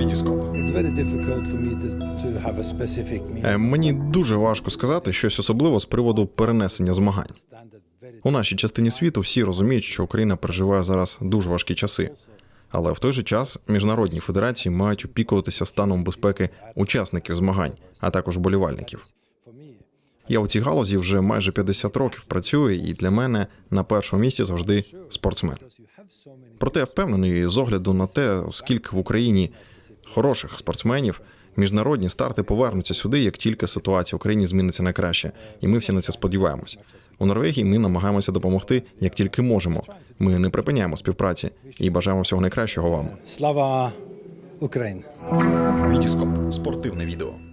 Вітіскоп. A specific. Е, Мені дуже важко сказати щось особливо з приводу перенесення змагань. У нашій частині світу всі розуміють, що Україна переживає зараз дуже важкі часи. Але в той же час міжнародні федерації мають опікуватися станом безпеки учасників змагань, а також болівальників. Я у цій галузі вже майже 50 років працюю, і для мене на першому місці завжди спортсмен. Проте я впевнений з огляду на те, скільки в Україні хороших спортсменів, міжнародні старти повернуться сюди, як тільки ситуація в Україні зміниться на краще, і ми всі на це сподіваємось. У Норвегії ми намагаємося допомогти як тільки можемо. Ми не припиняємо співпраці і бажаємо всього найкращого вам. Слава Україні! Вітіскоп спортивне відео.